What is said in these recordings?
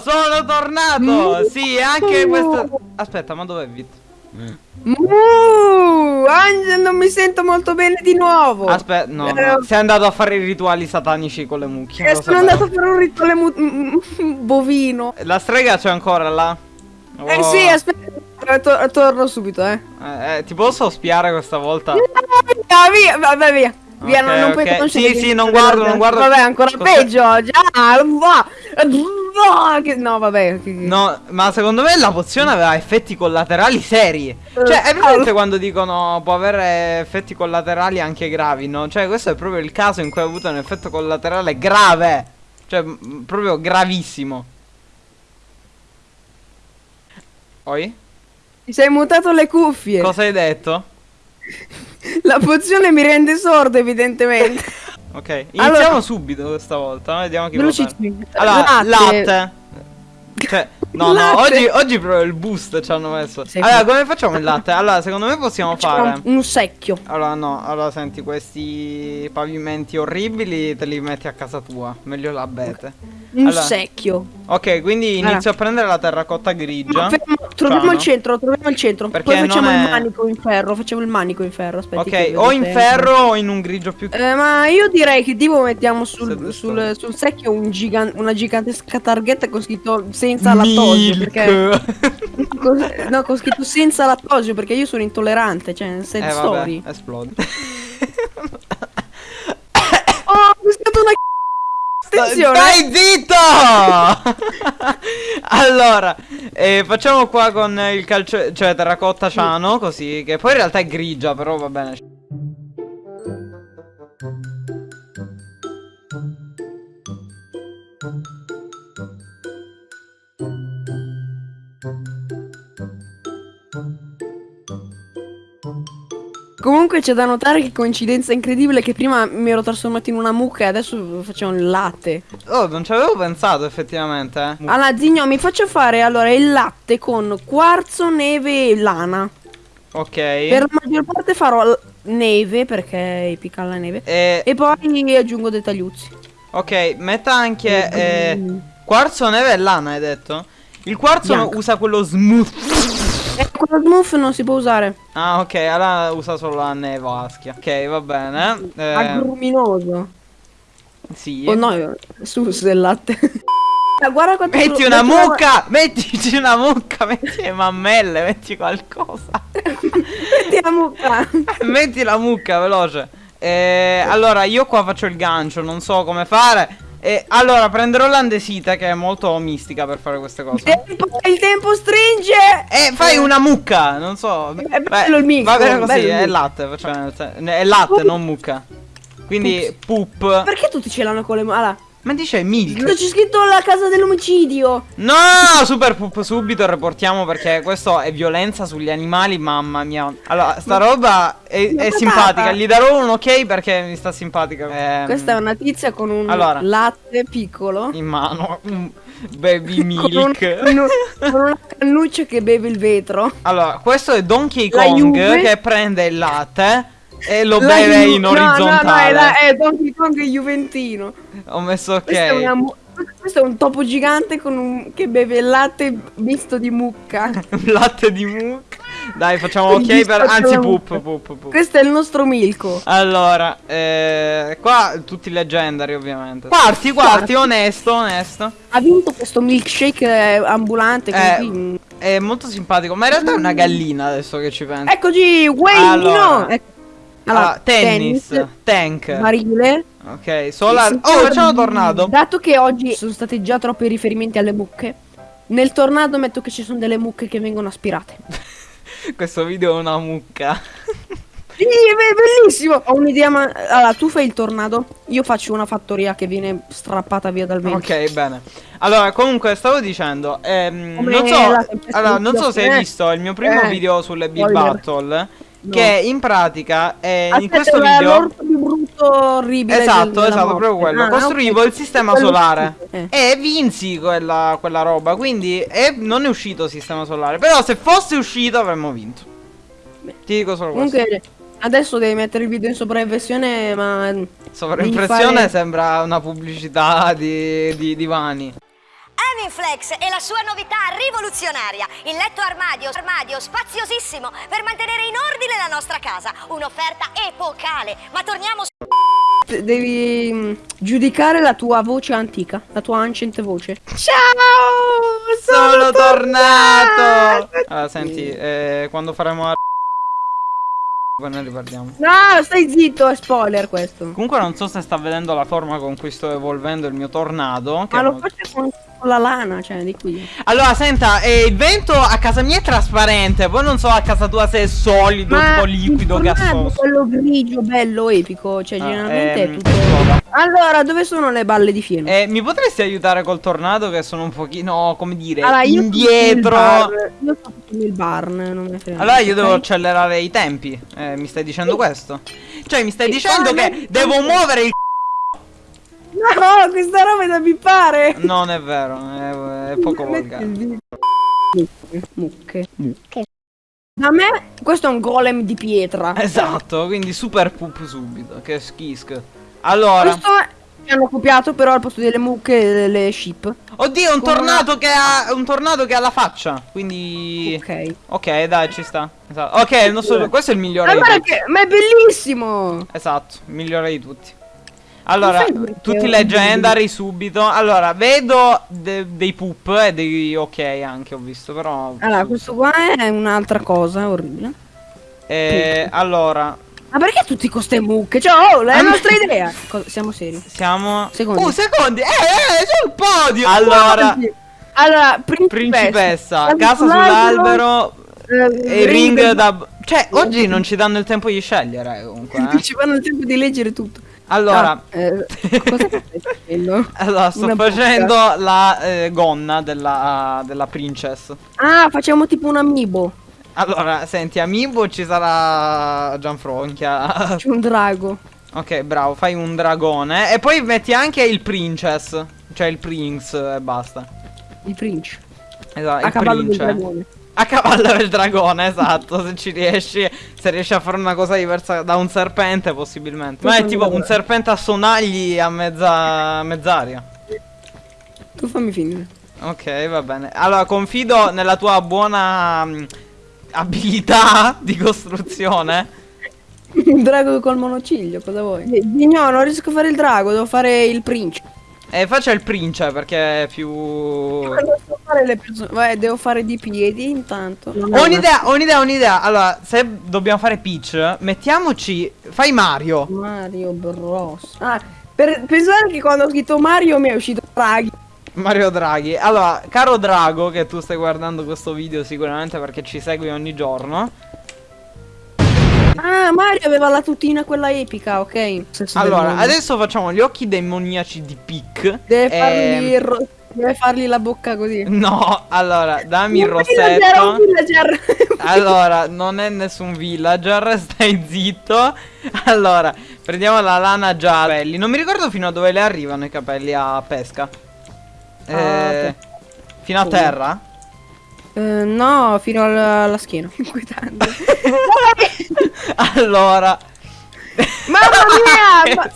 Sono tornato! Sì, anche questo... Aspetta, ma dov'è Vit? Uh, Angel, non mi sento molto bene di nuovo. Aspetta, no, Eh, no, sei andato a fare i rituali satanici con le mucche. eh, sono andato a fare un rituale mu- mm, mm, bovino. La strega c'è ancora là? Eh Oh. sì, aspetta, to- torno subito, eh. Eh, eh, ti posso spiare questa volta? Via, via, vabbè, via. Via, non, Ok, non puoi ok. conoscere Sì, sì, non guardo, non guardo. Vabbè, ancora Cos'è? peggio. Già, va. Va, che- No, vabbè. che- No, ma secondo me la pozione aveva effetti collaterali seri. Cioè, è presente quando dicono può avere effetti collaterali anche gravi, no? Cioè, questo è proprio il caso in cui ha avuto un effetto collaterale grave. Cioè, proprio gravissimo. Oi? Ti sei mutato le cuffie. Cosa hai detto? La pozione mi rende sordo, evidentemente. Ok, iniziamo Allora- subito questa volta. Vediamo chi. Velocissimi. Allora, latte. Latte. Cioè, no, no, Latte. oggi, oggi proprio il boost ci hanno messo. Sì, allora, come facciamo il latte? Allora, secondo me possiamo fare. Un secchio. Allora, no, allora senti, questi pavimenti orribili te li metti a casa tua. Meglio l'abete. Un Allora. secchio. Ok, quindi Allora. inizio a prendere la terracotta grigia. Fermo, troviamo Ciano. il centro, troviamo il centro. Perché Poi facciamo non il è- manico in ferro. Facciamo il manico in ferro. Aspetti. che Ok, o in ferro o in un grigio più. Eh, ma io direi che tipo mettiamo sul, sul, sul secchio un gigan- una gigantesca targhetta con scritto senza lattosio. Perché. No, con scritto senza lattosio perché io sono intollerante. Cioè, sad eh, vabbè, esplode. Oh, ho scritto una Attenzione. Stai zitto! allora, eh, facciamo qua con il calcio, cioè terracotta ciano, così, che poi in realtà è grigia, però va bene. Comunque c'è da notare che coincidenza incredibile che prima mi ero trasformato in una mucca e adesso facciamo il latte. Oh, non ci avevo pensato effettivamente. eh. Allora, Zigno, mi faccio fare allora il latte con quarzo, neve e lana. Ok. Per la maggior parte farò neve perché picca la neve. Eh, E poi aggiungo dei tagliuzzi. ok, metta anche eh, quarzo, neve e lana, hai detto? Il quarzo Bianco. usa quello smooth. E quello smooth non si può usare. Ah, ok, allora usa solo la nevaschia. Ok, va bene. Eh, Agruminoso. sì. Oh no, sus del latte. Guarda quanto Metti una mucca! Mettici una mucca! Metti le mammelle, metti qualcosa! Metti la mucca. metti la mucca, veloce! Eh, allora, io qua faccio il gancio, non so come fare. E allora, prenderò l'andesite, che è molto mistica per fare queste Il cose. tempo, il tempo stringe. E fai una mucca, non so. È bello il mix, Va bene così, il è latte, facciamo- è latte, non mucca. Quindi, poop. Perché tutti ce l'hanno con le mani? Ma dice milk. c'è scritto la casa dell'omicidio. No, super poop subito reportiamo perché questo è violenza sugli animali, mamma mia. Allora, sta roba è, è simpatica, gli darò un ok perché mi sta simpatica. Ehm, Questa è una tizia con un Allora. latte piccolo. in mano, un baby milk. con un- con una cannuccia che beve il vetro. Allora, questo è Donkey Kong che prende il latte e lo Ju- in no, No, no, è, orizzontale. la- è Donkey Kong Juventino. Ho messo Questo, è una ok. questo è un topo gigante con un- che beve il latte misto di mucca. Latte di mucca. Dai, facciamo Quindi ok per anzi poop, poop, poop. Questo è il nostro Milko. Allora, eh, qua tutti leggendari ovviamente. Quarti, quarti, onesto, onesto. Ha vinto questo milkshake eh, ambulante. Eh, così. È molto simpatico, ma in realtà è una gallina adesso che ci penso. Eccoci, Wayne Allora. no! Ecco. Allora, tennis, tank. Barile. Ok, solar. Oh, sì. facciamo tornado. Dato che oggi sono stati già troppi riferimenti alle mucche, nel tornado metto che ci sono delle mucche che vengono aspirate. Questo video è una mucca. Sì, è bellissimo! Ho un'idea, ma... Allora, tu fai il tornado, io faccio una fattoria che viene strappata via dal vento. Ok, bene. Allora, comunque, stavo dicendo, ehm, non so, allora, non so se hai visto il mio primo Eh. video sulle Spoiler. Battle, No. che in pratica, eh, in Aspetta, questo era video... l'orto più brutto, orribile. Esatto, esatto, morte. proprio quello. Ah, Costruivo ok. il sistema Quello solare. eh. E vinsi quella, quella roba. Quindi e non è uscito il sistema solare. Però se fosse uscito avremmo vinto. Ti dico solo questo. Comunque, adesso devi mettere il video in sopravversione, ma... Sovraimpressione fare- sembra una pubblicità di, di divani. Feminflex e la sua novità rivoluzionaria. Il letto armadio, armadio spaziosissimo per mantenere in ordine la nostra casa. Un'offerta epocale. Ma torniamo su... Devi mm, giudicare la tua voce antica, la tua ancient voce. Ciao! Sono tornato! Allora, senti, eh, quando faremo la... Poi ne riparliamo. No, stai zitto, è spoiler questo. Comunque non so se sta vedendo la forma con cui sto evolvendo il mio tornado. che Ma lo faccio con, con la lana, cioè, di qui. Allora, senta, eh, il vento a casa mia è trasparente, poi non so a casa tua se è solido, tipo liquido, il gassoso. quello grigio, bello, epico, cioè, Ah, generalmente ehm, è tutto... soda. Allora, dove sono le balle di fieno? Eh, mi potresti aiutare col tornado che sono un pochino, come dire, Allora, io indietro? Io sto nel barn, non me ne frega. Allora io devo accelerare i tempi. Eh, mi stai dicendo questo? Cioè, mi stai Sì, dicendo ma che non- devo muovere il No, questa roba è da bippare! Non è vero, è, è poco volgare. Mucche. Mucche. Da me, questo è un golem di pietra. Esatto, quindi super poop subito, che schisk. Allora, Questo è... Mi hanno copiato però al posto delle mucche delle sheep. oddio, un Con tornado che ha un tornado che ha la faccia, quindi Ok. Ok, dai, ci sta. Esatto. Ok, il nostro questo è il migliore Ma di guarda tutti. che... Ma è bellissimo! Esatto, il migliore di tutti. Allora, tutti leggendari subito. Allora, vedo de- dei poop e dei ok anche ho visto, però Allora, questo qua è un'altra cosa orribile. Eh, allora, Ma perché tutti con ste mucche? Cioè, oh, la nostra idea! Co- siamo seri. siamo Secondi. Uh, secondi. Eh, eh, sul podio. Allora, Allora, principessa. principessa, Casa sull'albero, eh, e ring da Cioè, oggi non ci danno il tempo di scegliere comunque, eh. Ci fanno il tempo di leggere tutto. Allora, Ah, eh, cosa stai facendo? allora sto Una facendo la eh, gonna della, della princess. Ah, facciamo tipo un amiibo. Allora, senti, Amiibo ci sarà Gianfronchia. C'è un drago. ok, bravo, fai un dragone. E poi metti anche il princess. Cioè il prince e basta. Il prince. Esatto, A il cavallo del dragone. A cavallo del dragone, esatto. Se ci riesci, se riesci a fare una cosa diversa da un serpente, possibilmente. Ma è tipo un serpente a sonagli a mezza mezz'aria. Tu fammi finire. Ok, va bene. Allora, confido nella tua buona mh, abilità di costruzione. Un drago col monociglio, cosa vuoi? No, non riesco a fare il drago, devo fare il prince. E faccia il prince perché è più. Fare. Vai, devo fare di piedi intanto. Ho un'idea, ho un'idea, ho un'idea. Allora, se dobbiamo fare Peach, mettiamoci. Fai Mario. Mario Bros. Ah, per pensare che quando ho scritto Mario mi è uscito Draghi. Mario Draghi. Allora, caro Drago, che tu stai guardando questo video sicuramente perché ci segui ogni giorno. Ah, Mario aveva la tutina quella epica, ok. Allora, adesso facciamo gli occhi demoniaci di Peak. Deve Ehm, fargli, il ro- deve fargli la bocca così. No, allora, dammi il rossetto. villager. Allora, non è nessun villager, stai zitto. Allora, prendiamo la lana gialla. Capelli. Non mi ricordo fino a dove le arrivano i capelli a pesca. Eh, Ah, ok. Fino a terra? Eh, no, fino alla, alla schiena. Inquietante. allora. Mamma mia! ma-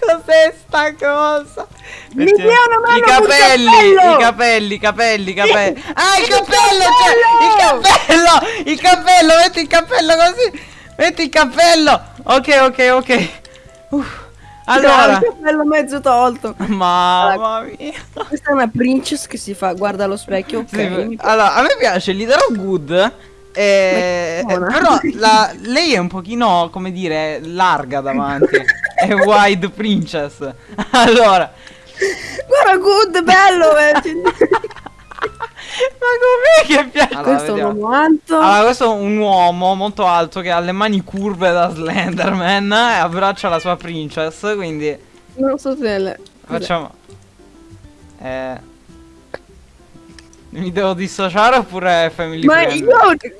Cos'è sta cosa? Mi I capelli, cappello! i capelli, i capelli, i capelli. Ah, il Il cappello, c'è! Il cappello! Il cappello, metti il cappello così! Metti il cappello! Ok, ok, ok. Uff. Allora, Il cappello mezzo tolto. mamma mia. Questa è una princess che si fa, guarda allo specchio, ok. Sì, allora, a me piace, darò good. eh, però la- lei è un pochino, come dire, larga davanti. è wide princess. Allora, Guarda, good, bello, eh. ma com'è che piace? Allora, Questo è un vediamo. uomo alto. Allora, questo è un uomo molto alto che ha le mani curve da Slenderman e abbraccia la sua princess, quindi Non so se le... facciamo... Eh... Mi devo dissociare oppure è family Ma io,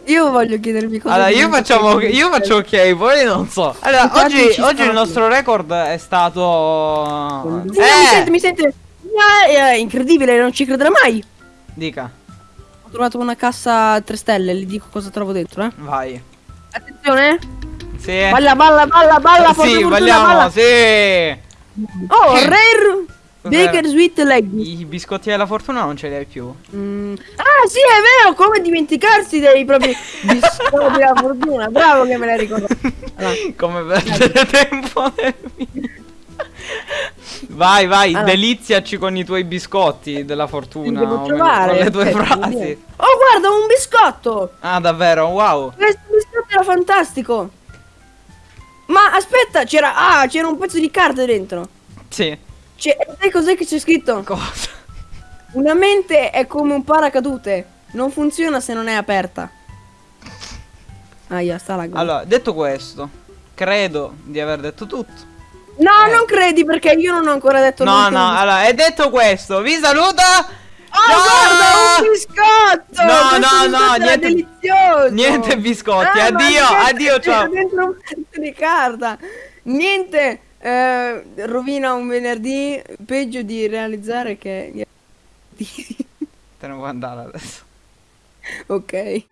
io voglio chiedervi cosa Allora, io facciamo, io faccio ok, poi non so. Allora, Infatti oggi, oggi il nostro record è stato... Sì, no, mi sente, Eh! mi sente. Ah, è incredibile, non ci crederà mai. Dica, trovato una cassa a 3 stelle, le dico cosa trovo dentro, eh. vai. Attenzione. Sì. Balla, balla, balla, balla, sì, fortuna, vogliamo, balla. sì. Oh, rare. Baker Sweet Leggy. I biscotti della fortuna non ce li hai più. Mm. Ah sì è vero, come dimenticarsi dei propri biscotti della fortuna. Bravo che me l'hai ricordato. Allora, Come perdere tempo nel video. Vai, vai, Allora. deliziaci con i tuoi biscotti della fortuna. devo trovare, Con le tue aspetta, frasi. Oh guarda un biscotto! Ah, davvero? Wow. Questo biscotto era fantastico! Ma aspetta, c'era. Ah, c'era un pezzo di carta dentro. Sì. C'è, sai cos'è che c'è scritto? Cosa? Una mente è come un paracadute. Non funziona se non è aperta. Aia, sta la gola. Allora, detto questo, credo di aver detto tutto. No, eh. non credi perché io non ho ancora detto No, no, allora, e detto questo, vi saluta. Oh, Ciao! guarda, un biscotto! No, no, biscotto no, niente- delizioso! niente biscotti, Ah, addio, addio, ciao. dentro un pezzo di carta. Niente eh, rovina un venerdì peggio di realizzare che Te ne vuoi andare adesso. Ok.